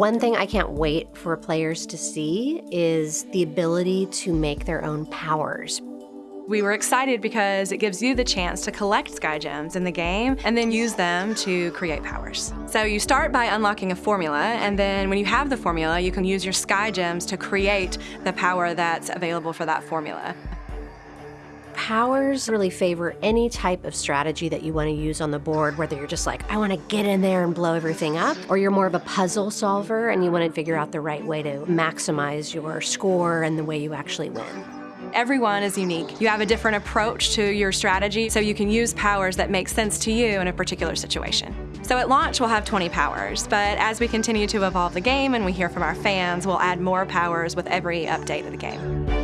One thing I can't wait for players to see is the ability to make their own powers. We were excited because it gives you the chance to collect Sky Gems in the game and then use them to create powers. So you start by unlocking a formula, and then when you have the formula, you can use your Sky Gems to create the power that's available for that formula. Powers really favor any type of strategy that you want to use on the board, whether you're just like, I want to get in there and blow everything up, or you're more of a puzzle solver and you want to figure out the right way to maximize your score and the way you actually win. Everyone is unique. You have a different approach to your strategy, so you can use powers that make sense to you in a particular situation. So at launch, we'll have 20 powers, but as we continue to evolve the game and we hear from our fans, we'll add more powers with every update of the game.